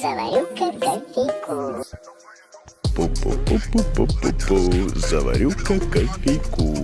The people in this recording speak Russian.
Заварю-ка кофейку. Пу-пу-пу-пу-пу-пу-пу, заварю-ка кофейку.